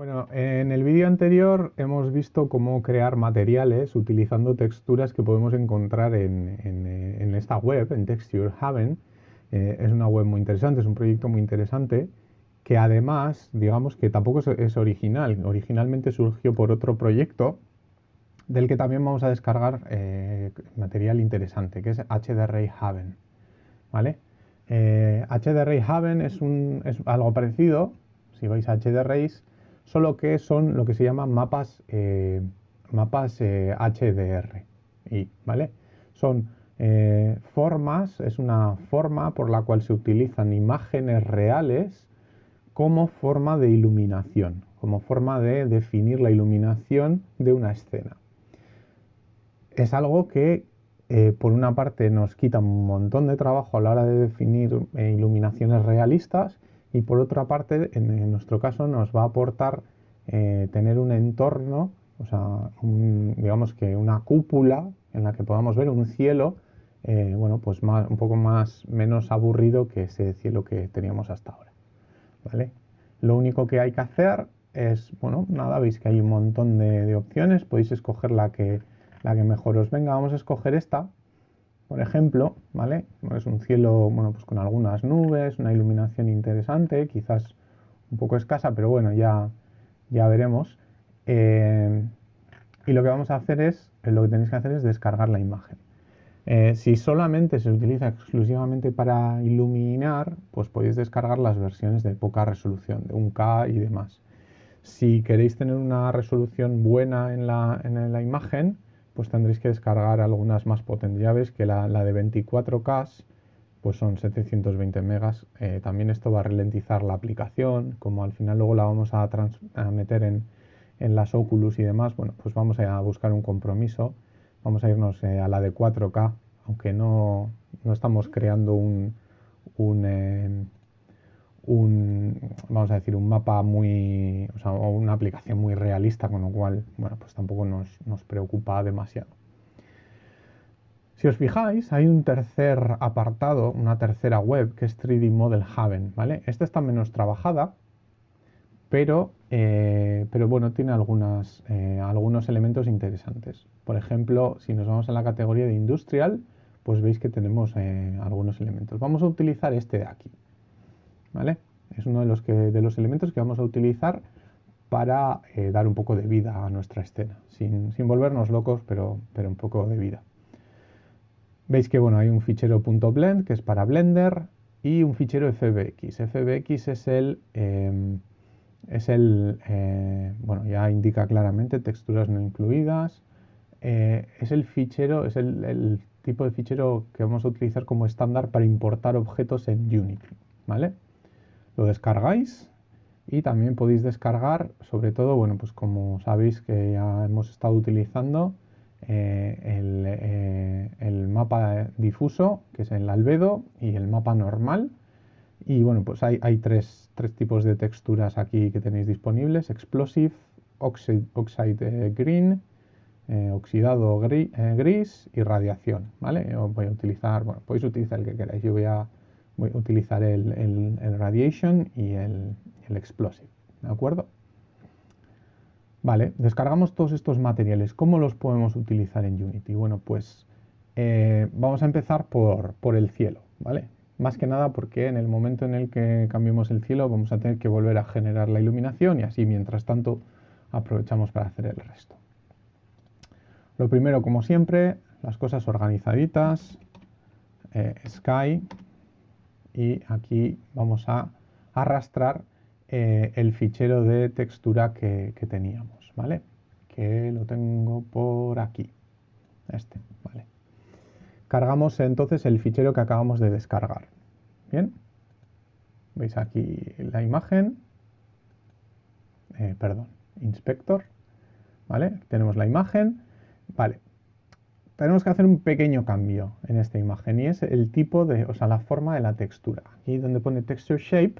Bueno, en el vídeo anterior hemos visto cómo crear materiales utilizando texturas que podemos encontrar en, esta web, en Texture Haven. Eh, es una web muy interesante, es un proyecto muy interesante que además, digamos que tampoco es, original. Originalmente surgió por otro proyecto del que también vamos a descargar eh, material interesante, que es HDRay Haven. ¿Vale? Eh, Haven es, un, es algo parecido, si vais a HDRays, solo que son lo que se llaman mapas, eh, mapas HDR. Eh, y, ¿vale? Son eh, formas, es una forma por la cual se utilizan imágenes reales como forma de iluminación, como forma de definir la iluminación de una escena. Es algo que por una parte nos quita un montón de trabajo a la hora de definir iluminaciones realistas y por otra parte, en, nuestro caso, nos va a aportar eh, tener un entorno, o sea, digamos que una cúpula en la que podamos ver un cielo, eh, bueno, pues un poco más, menos aburrido que ese cielo que teníamos hasta ahora, ¿vale? Lo único que hay que hacer es, bueno, nada, veis que hay un montón de, opciones, podéis escoger la que, la que mejor os venga, vamos a escoger esta, por ejemplo, ¿vale? Es un cielo, bueno, pues con algunas nubes, una iluminación interesante, quizás un poco escasa, pero bueno, ya, ya veremos. Eh, y lo que vamos a hacer es, eh, lo que tenéis que hacer es descargar la imagen. Eh, si solamente se utiliza exclusivamente para iluminar, pues podéis descargar las versiones de poca resolución, de 1K y demás. Si queréis tener una resolución buena en la, en la imagen, pues tendréis que descargar algunas más potentes. Ya veis que la, de 24K pues son 720 megas. Eh, también esto va a ralentizar la aplicación, como al final luego la vamos a, meter en, las Oculus y demás, bueno, pues vamos a buscar un compromiso. Vamos a irnos eh, a la de 4K, aunque no, estamos creando un, un eh, un, vamos a decir, un mapa muy, o, sea, una aplicación muy realista, con lo cual, bueno, pues tampoco nos, nos preocupa demasiado. Si os fijáis, hay un tercer apartado, una tercera web, que es 3D Model Haven, ¿vale? Esta está menos trabajada, pero, eh, pero bueno, tiene algunas, eh, algunos elementos interesantes. Por ejemplo, si nos vamos a la categoría de Industrial, pues veis que tenemos eh, algunos elementos. Vamos a utilizar este de aquí, ¿vale? Es uno de los, que, de los elementos que vamos a utilizar para eh, dar un poco de vida a nuestra escena, sin, volvernos locos, pero, pero, un poco de vida. Veis que bueno, hay un fichero .blend que es para Blender y un fichero FBX. FBX es el, em, es el eh, bueno, ya indica claramente texturas no incluidas. Eh, es el fichero, es el, el tipo de fichero que vamos a utilizar como estándar para importar objetos en Unity. ¿vale? Lo descargáis y también podéis descargar, sobre todo, bueno, pues como sabéis que ya hemos estado utilizando eh, eh, el, mapa difuso, que es el albedo, y el mapa normal. Y bueno, pues hay, tres, tipos de texturas aquí que tenéis disponibles, Explosive, Oxide, Green, eh, oxidado gris y radiación, ¿vale? voy a utilizar, bueno, podéis utilizar el que queráis, yo voy a voy a utilizar el, Radiation y el, Explosive, ¿de acuerdo? Vale, descargamos todos estos materiales. ¿Cómo los podemos utilizar en Unity? Bueno, pues eh, vamos a empezar por, por, el cielo, ¿vale? Más que nada porque en el momento en el que cambiemos el cielo vamos a tener que volver a generar la iluminación y así mientras tanto aprovechamos para hacer el resto. Lo primero, como siempre, las cosas organizaditas, eh, Sky, y aquí vamos a arrastrar eh, el fichero de textura que, teníamos, ¿vale? Que lo tengo por aquí, este, ¿vale? Cargamos entonces el fichero que acabamos de descargar, ¿bien? Veis aquí la imagen, eh, perdón, inspector, ¿vale? Tenemos la imagen, vale, tenemos que hacer un pequeño cambio en esta imagen y es el tipo de, o sea, la forma de la textura. Aquí donde pone Texture Shape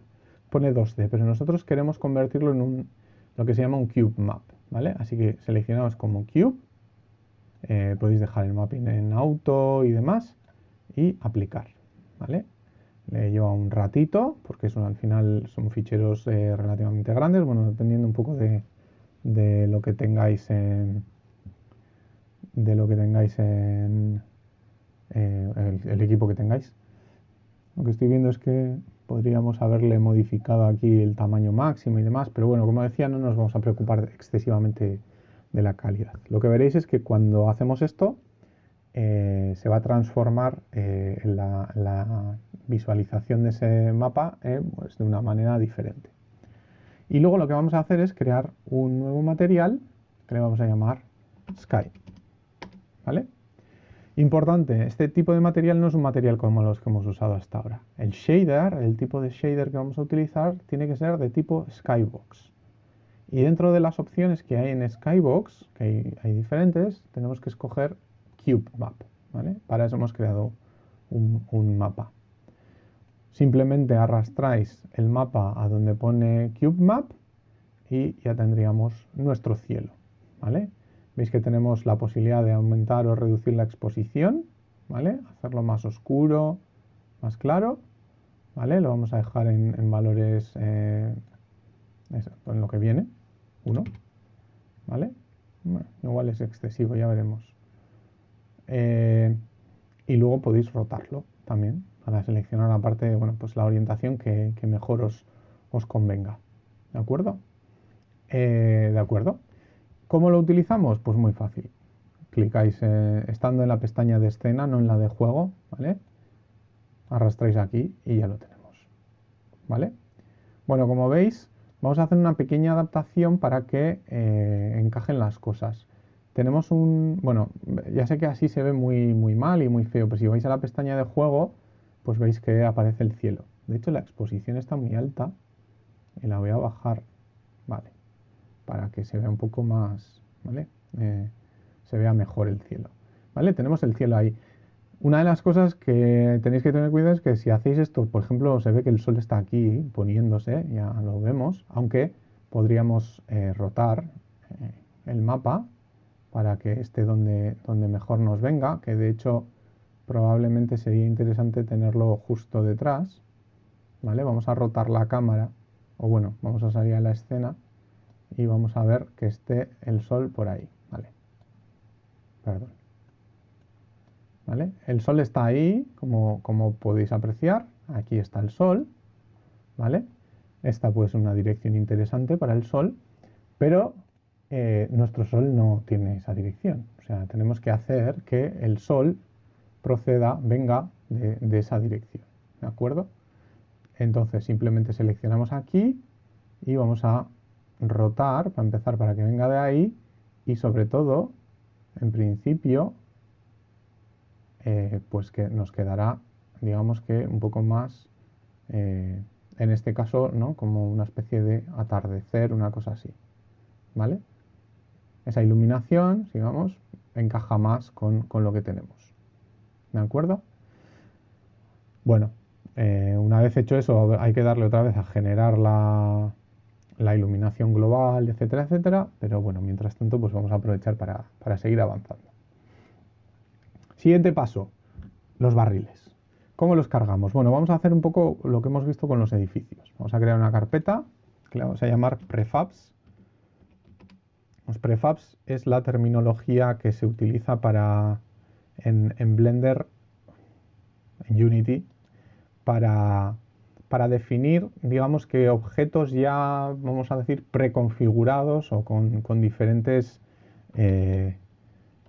pone 2D, pero nosotros queremos convertirlo en un, lo que se llama un Cube Map, ¿vale? Así que seleccionamos como Cube, eh, podéis dejar el mapping en auto y demás y aplicar, ¿vale? le lleva un ratito, porque al final son ficheros eh, relativamente grandes, bueno, dependiendo un poco de, lo que tengáis en de lo que tengáis en eh, el, equipo que tengáis. Lo que estoy viendo es que podríamos haberle modificado aquí el tamaño máximo y demás, pero bueno, como decía, no nos vamos a preocupar excesivamente de la calidad. Lo que veréis es que cuando hacemos esto, eh, se va a transformar eh, la, visualización de ese mapa pues de una manera diferente. Y luego lo que vamos a hacer es crear un nuevo material que le vamos a llamar Sky. ¿Vale? Importante, este tipo de material no es un material como los que hemos usado hasta ahora. El shader, el tipo de shader que vamos a utilizar, tiene que ser de tipo Skybox. Y dentro de las opciones que hay en Skybox, que hay, diferentes, tenemos que escoger Cube Map. Para eso hemos creado un, mapa. Simplemente arrastráis el mapa a donde pone Cube Map y ya tendríamos nuestro cielo. ¿vale? Veis que tenemos la posibilidad de aumentar o reducir la exposición, ¿vale? hacerlo más oscuro, más claro. ¿vale? Lo vamos a dejar en, valores eh, en lo que viene, 1. ¿vale? igual es excesivo, ya veremos. Eh, y luego podéis rotarlo también para seleccionar la parte, bueno, pues la orientación que, mejor os, os, convenga. ¿De acuerdo? Eh, ¿De acuerdo? ¿Cómo lo utilizamos? Pues muy fácil. Clicáis eh, estando en la pestaña de escena, no en la de juego, ¿vale? Arrastráis aquí y ya lo tenemos. ¿Vale? Bueno, como veis, vamos a hacer una pequeña adaptación para que encajen las cosas tenemos un... Bueno, ya sé que así se ve muy, muy mal y muy feo, pero si vais a la pestaña de juego, pues veis que aparece el cielo. De hecho, la exposición está muy alta y la voy a bajar. Para que se vea un poco más, ¿vale? Eh, se vea mejor el cielo, ¿vale? Tenemos el cielo ahí. Una de las cosas que tenéis que tener cuidado es que si hacéis esto, por ejemplo, se ve que el sol está aquí poniéndose, ya lo vemos, aunque podríamos eh, rotar eh, el mapa para que esté donde, donde mejor nos venga, que de hecho probablemente sería interesante tenerlo justo detrás. ¿vale? Vamos a rotar la cámara, o bueno, vamos a salir a la escena y vamos a ver que esté el sol por ahí. ¿vale? Perdón. ¿Vale? El sol está ahí, como, como podéis apreciar. Aquí está el sol. ¿Vale? Esta pues una dirección interesante para el sol, pero eh, nuestro Sol no tiene esa dirección. O sea, tenemos que hacer que el Sol proceda, venga de, esa dirección. ¿De acuerdo? Entonces simplemente seleccionamos aquí y vamos a rotar, para empezar, para que venga de ahí y sobre todo, en principio, eh, pues que nos quedará, digamos que un poco más, eh, en este caso, ¿no? Como una especie de atardecer, una cosa así. ¿Vale? esa iluminación, sigamos, encaja más con, lo que tenemos. ¿De acuerdo? Bueno, eh, una vez hecho eso, hay que darle otra vez a generar la, iluminación global, etcétera, etcétera. Pero bueno, mientras tanto, pues vamos a aprovechar para, para seguir avanzando. Siguiente paso, los barriles. ¿Cómo los cargamos? Bueno, vamos a hacer un poco lo que hemos visto con los edificios. Vamos a crear una carpeta que le vamos a llamar prefabs los prefabs es la terminología que se utiliza para en, Blender, en Unity, para, para, definir, digamos que objetos ya, vamos a decir, preconfigurados o con, diferentes, eh,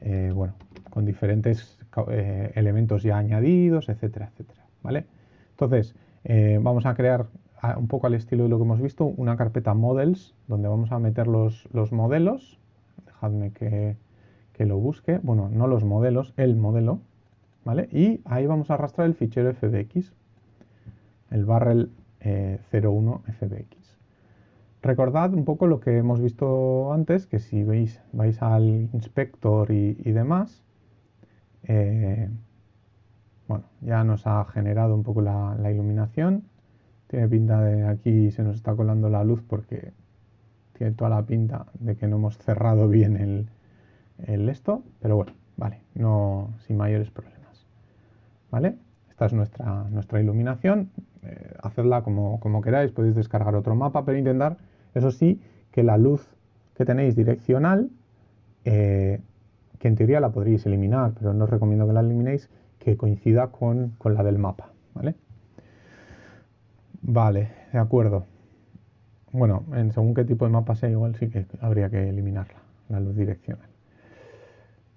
eh, bueno, con diferentes eh, elementos ya añadidos, etcétera, etcétera, ¿vale? Entonces, vamos a crear un poco al estilo de lo que hemos visto, una carpeta models, donde vamos a meter los, modelos, dejadme que, lo busque, bueno, no los modelos, el modelo, ¿vale? Y ahí vamos a arrastrar el fichero FBX, el barrel 01 eh, FBX. Recordad un poco lo que hemos visto antes, que si veis, vais al inspector y, demás, eh, bueno, ya nos ha generado un poco la iluminación, tiene pinta de aquí se nos está colando la luz porque tiene toda la pinta de que no hemos cerrado bien el, esto, pero bueno, vale, no sin mayores problemas. ¿Vale? Esta es nuestra, nuestra iluminación, eh, hacedla como, como queráis, podéis descargar otro mapa, pero intentar, eso sí, que la luz que tenéis direccional, eh, que en teoría la podríais eliminar, pero no os recomiendo que la eliminéis, que coincida con, la del mapa, ¿vale? Vale, de acuerdo. Bueno, en según qué tipo de mapa sea, igual sí que habría que eliminarla, la luz direccional.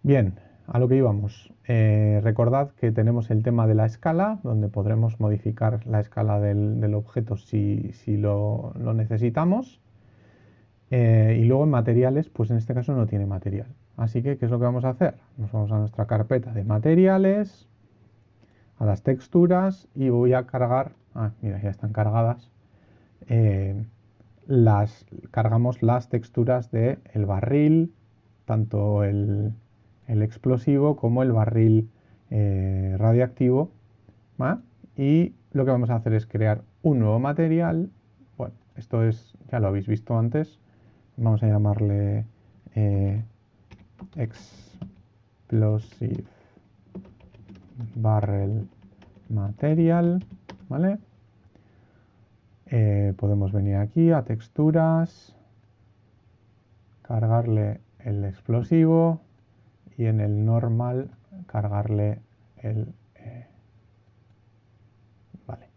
Bien, a lo que íbamos. Eh, recordad que tenemos el tema de la escala, donde podremos modificar la escala del, objeto si, lo, necesitamos. Eh, y luego en materiales, pues en este caso no tiene material. Así que, ¿qué es lo que vamos a hacer? Nos vamos a nuestra carpeta de materiales, a las texturas y voy a cargar, ah, mira, ya están cargadas, eh, las, cargamos las texturas del el barril, tanto el, el explosivo como el barril eh, radiactivo. Y lo que vamos a hacer es crear un nuevo material. Bueno, esto es, ya lo habéis visto antes. Vamos a llamarle eh, explosive barrel material. ¿Vale? Eh, podemos venir aquí a texturas, cargarle el explosivo, y en el normal cargarle el... Eh, vale.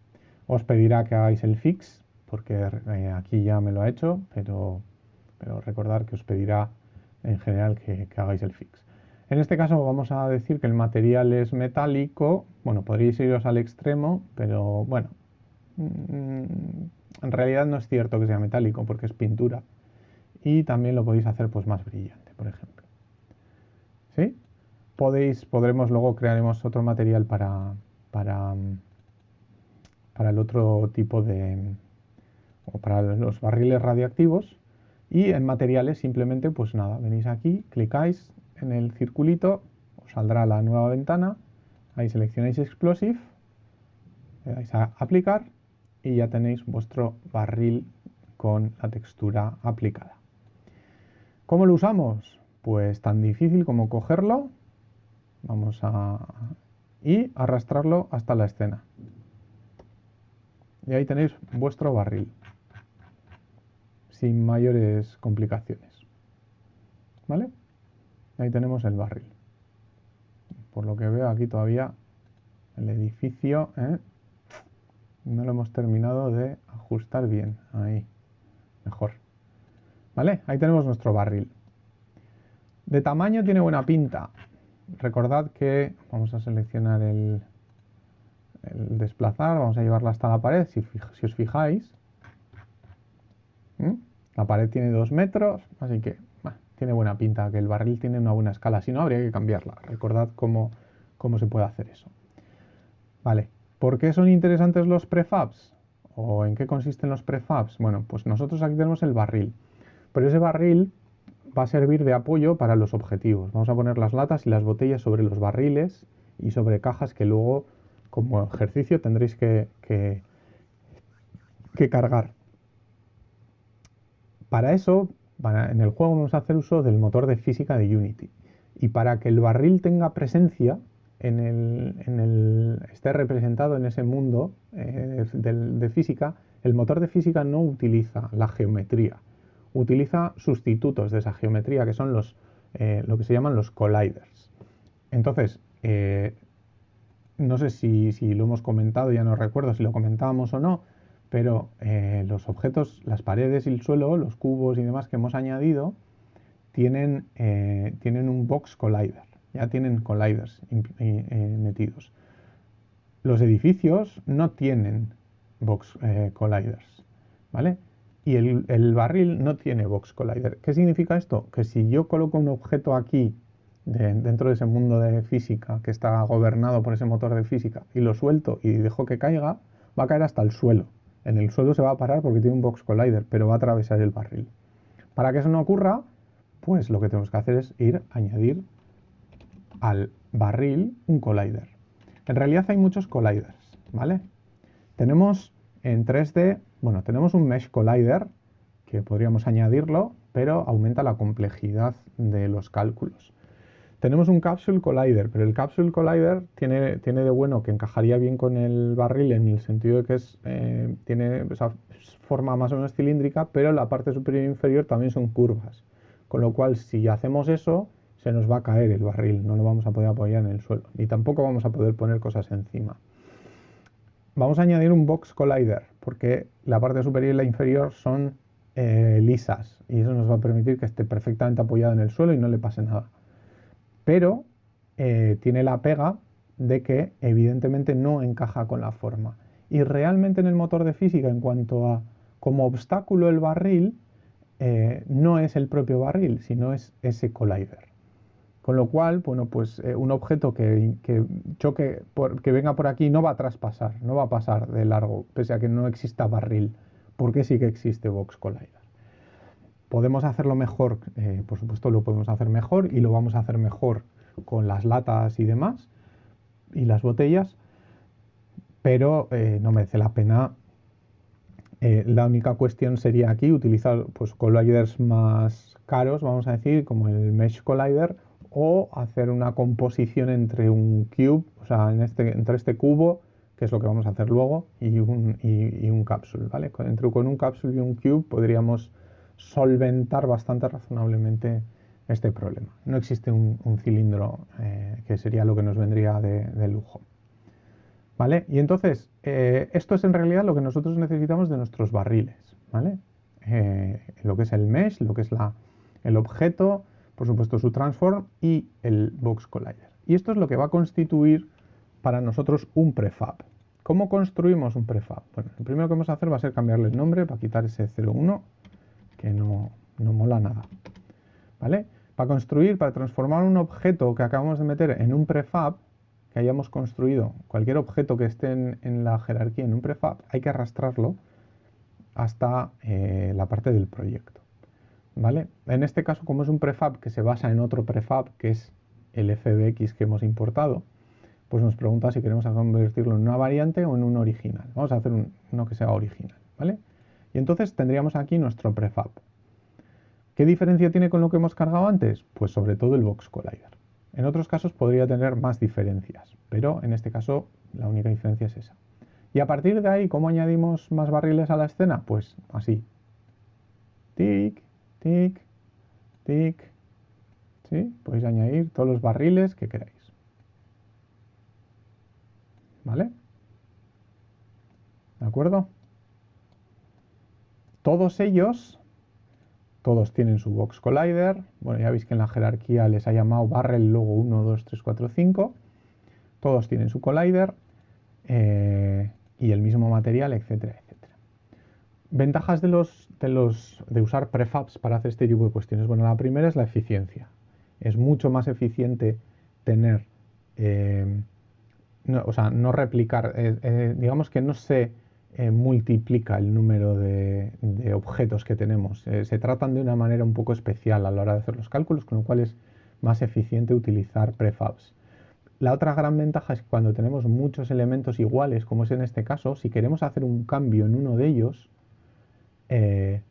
Os pedirá que hagáis el fix, porque eh, aquí ya me lo ha hecho, pero, pero recordar que os pedirá en general que, hagáis el fix. En este caso vamos a decir que el material es metálico. Bueno, podríais iros al extremo, pero bueno, mm, en realidad no es cierto que sea metálico porque es pintura. Y también lo podéis hacer pues más brillante, por ejemplo. Podéis, podremos luego crearemos otro material para, para, para el otro tipo de, o para los barriles radioactivos. Y en materiales simplemente, pues nada, venís aquí, clicáis en el circulito, os saldrá la nueva ventana, ahí seleccionáis Explosive, le dais a aplicar y ya tenéis vuestro barril con la textura aplicada. ¿Cómo lo usamos? Pues tan difícil como cogerlo, vamos a... y arrastrarlo hasta la escena. Y ahí tenéis vuestro barril, sin mayores complicaciones. ¿Vale? Ahí tenemos el barril. Por lo que veo aquí todavía el edificio ¿eh? no lo hemos terminado de ajustar bien. Ahí, mejor. ¿Vale? Ahí tenemos nuestro barril. De tamaño tiene buena pinta. Recordad que vamos a seleccionar el, desplazar, vamos a llevarla hasta la pared, si, os fijáis. La pared tiene dos metros, así que tiene buena pinta, que el barril tiene una buena escala, si no habría que cambiarla. Recordad cómo, cómo se puede hacer eso. Vale, ¿por qué son interesantes los prefabs? ¿O en qué consisten los prefabs? Bueno, pues nosotros aquí tenemos el barril, pero ese barril va a servir de apoyo para los objetivos. Vamos a poner las latas y las botellas sobre los barriles y sobre cajas que luego como ejercicio tendréis que, cargar. Para eso, en el juego vamos a hacer uso del motor de física de Unity. Y para que el barril tenga presencia, en el, esté representado en ese mundo eh, de física, el motor de física no utiliza la geometría utiliza sustitutos de esa geometría que son los, eh, lo que se llaman los colliders. Entonces, eh, no sé si, lo hemos comentado, ya no recuerdo si lo comentábamos o no, pero eh, los objetos, las paredes y el suelo, los cubos y demás que hemos añadido, tienen, tienen un box collider, ya tienen colliders metidos. Los edificios no tienen box colliders, ¿vale? Y el, barril no tiene box collider. ¿Qué significa esto? Que si yo coloco un objeto aquí dentro de ese mundo de física que está gobernado por ese motor de física y lo suelto y dejo que caiga, va a caer hasta el suelo. En el suelo se va a parar porque tiene un box collider, pero va a atravesar el barril. Para que eso no ocurra, pues lo que tenemos que hacer es ir a añadir al barril un collider. En realidad hay muchos colliders, ¿vale? Tenemos en 3D bueno, tenemos un Mesh Collider que podríamos añadirlo, pero aumenta la complejidad de los cálculos. Tenemos un Capsule Collider, pero el Capsule Collider tiene, tiene de bueno que encajaría bien con el barril en el sentido de que es, eh, tiene esa forma más o menos cilíndrica, pero la parte superior e inferior también son curvas. Con lo cual, si hacemos eso, se nos va a caer el barril, no lo vamos a poder apoyar en el suelo, ni tampoco vamos a poder poner cosas encima. Vamos a añadir un Box Collider, porque la parte superior y la inferior son eh, lisas, y eso nos va a permitir que esté perfectamente apoyado en el suelo y no le pase nada pero eh, tiene la pega de que evidentemente no encaja con la forma. Y realmente en el motor de física, en cuanto a como obstáculo el barril, eh, no es el propio barril, sino es ese collider. Con lo cual, bueno, pues eh, un objeto que, choque, que venga por aquí no va a traspasar, no va a pasar de largo, pese a que no exista barril, porque sí que existe Box Collider. Podemos hacerlo mejor, eh, por supuesto lo podemos hacer mejor y lo vamos a hacer mejor con las latas y demás y las botellas, pero eh, no merece la pena. La única cuestión sería aquí utilizar pues, colliders más caros, vamos a decir, como el Mesh Collider, o hacer una composición entre un cube, o sea, este, entre este cubo, que es lo que vamos a hacer luego, y un, y, un capsule, ¿vale? Entre con un capsule y un cube podríamos solventar bastante razonablemente este problema. No existe un, cilindro eh, que sería lo que nos vendría de, lujo. ¿Vale? Y entonces, eh, esto es en realidad lo que nosotros necesitamos de nuestros barriles. ¿vale? Eh, lo que es el mesh, lo que es la, el objeto, por supuesto su transform y el box collider. Y esto es lo que va a constituir para nosotros un prefab. ¿Cómo construimos un prefab? Bueno, lo primero que vamos a hacer va a ser cambiarle el nombre para quitar ese 01 que no, mola nada. ¿Vale? Para construir, para transformar un objeto que acabamos de meter en un prefab, que hayamos construido, cualquier objeto que esté en, la jerarquía en un prefab, hay que arrastrarlo hasta eh, la parte del proyecto. ¿Vale? En este caso, como es un prefab que se basa en otro prefab, que es el FBX que hemos importado, pues nos pregunta si queremos convertirlo en una variante o en un original. Vamos a hacer uno que sea original, ¿vale? Y entonces tendríamos aquí nuestro prefab. ¿Qué diferencia tiene con lo que hemos cargado antes? Pues sobre todo el box collider. En otros casos podría tener más diferencias, pero en este caso la única diferencia es esa. Y a partir de ahí, ¿cómo añadimos más barriles a la escena? Pues así. Tic, tic, tic. ¿Sí? Podéis añadir todos los barriles que queráis. ¿Vale? ¿De acuerdo? Todos ellos, todos tienen su Box Collider. Bueno, ya veis que en la jerarquía les ha llamado barrel logo 1, 2, 3, 4, 5. Todos tienen su Collider eh, y el mismo material, etcétera, etcétera. Ventajas de, los, de, de usar prefabs para hacer este tipo de cuestiones. Bueno, la primera es la eficiencia. Es mucho más eficiente tener, eh, o sea, no replicar, eh, digamos que no se eh, multiplica el número de, objetos que tenemos. Eh, se tratan de una manera un poco especial a la hora de hacer los cálculos, con lo cual es más eficiente utilizar prefabs. La otra gran ventaja es que cuando tenemos muchos elementos iguales, como es en este caso, si queremos hacer un cambio en uno de ellos, eh,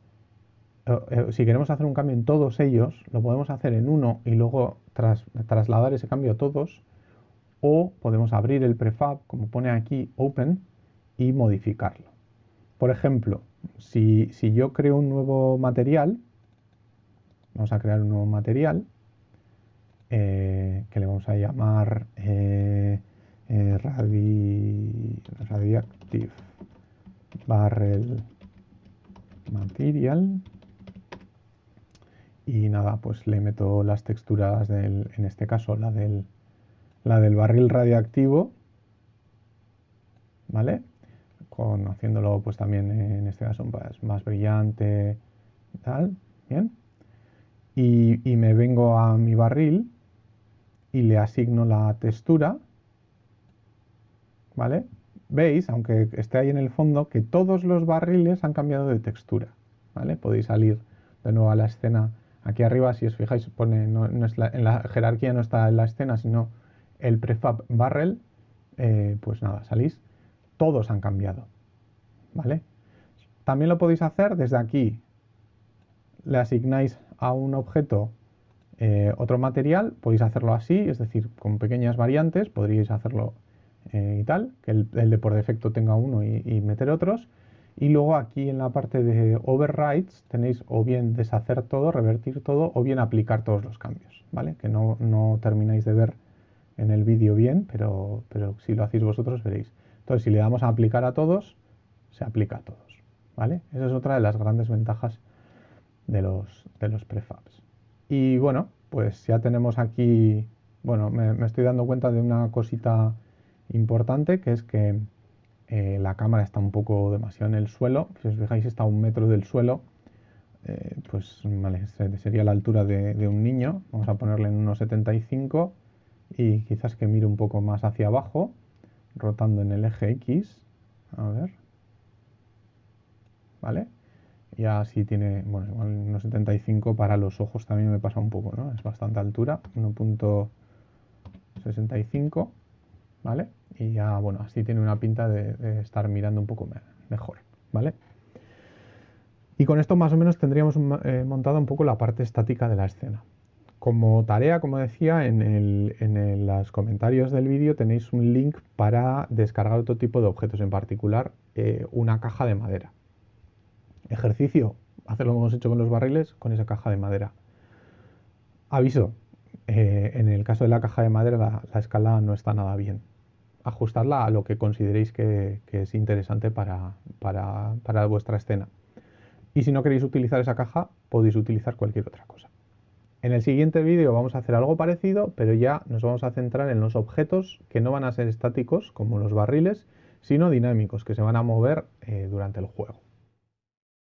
si queremos hacer un cambio en todos ellos, lo podemos hacer en uno y luego trasladar ese cambio a todos, o podemos abrir el prefab, como pone aquí, open, y modificarlo. Por ejemplo, si, yo creo un nuevo material, vamos a crear un nuevo material eh, que le vamos a llamar eh, eh, Radioactive Barrel Material y nada, pues le meto las texturas del, en este caso la del, la del barril radioactivo, ¿vale? haciéndolo pues también en este caso pues, más brillante, tal, bien. Y, y me vengo a mi barril y le asigno la textura, ¿vale? Veis, aunque esté ahí en el fondo, que todos los barriles han cambiado de textura, Podéis salir de nuevo a la escena. Aquí arriba, si os fijáis, pone, no, es en la jerarquía no está en la escena, sino el prefab barrel, eh, pues nada, salís todos han cambiado. ¿Vale? También lo podéis hacer desde aquí. Le asignáis a un objeto Eh, otro material podéis hacerlo así, es decir, con pequeñas variantes, podríais hacerlo eh, y tal, que el, de por defecto tenga uno y, meter otros. Y luego aquí en la parte de overrides tenéis o bien deshacer todo, revertir todo, o bien aplicar todos los cambios, ¿vale? Que no, no termináis de ver en el vídeo bien, pero, pero si lo hacéis vosotros veréis. Entonces, si le damos a aplicar a todos, se aplica a todos, ¿vale? Esa es otra de las grandes ventajas de los, de los prefabs. Y bueno, pues ya tenemos aquí, bueno, me, estoy dando cuenta de una cosita importante, que es que eh, la cámara está un poco demasiado en el suelo. Si os fijáis, está a un metro del suelo. Eh, pues sería la altura de, un niño. Vamos a ponerle en 1,75 y quizás que mire un poco más hacia abajo, rotando en el eje X. A ver. ¿Vale? Y así tiene, bueno, igual 1,75 para los ojos también me pasa un poco, ¿no? Es bastante altura, 1.65, ¿vale? Y ya, bueno, así tiene una pinta de, estar mirando un poco mejor, ¿vale? Y con esto más o menos tendríamos eh, montada un poco la parte estática de la escena. Como tarea, como decía, en, los comentarios del vídeo tenéis un link para descargar otro tipo de objetos, en particular eh, una caja de madera. Ejercicio, hacer lo que hemos hecho con los barriles con esa caja de madera. Aviso, eh, en el caso de la caja de madera la, escala no está nada bien. Ajustadla a lo que consideréis que, es interesante para, para vuestra escena. Y si no queréis utilizar esa caja, podéis utilizar cualquier otra cosa. En el siguiente vídeo vamos a hacer algo parecido, pero ya nos vamos a centrar en los objetos que no van a ser estáticos, como los barriles, sino dinámicos, que se van a mover eh, durante el juego.